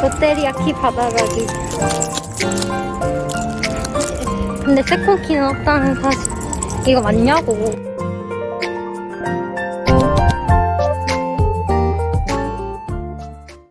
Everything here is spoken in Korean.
롯데리아 키 받아가기 근데 세콘키는 없다는 사실. 이거 맞냐고.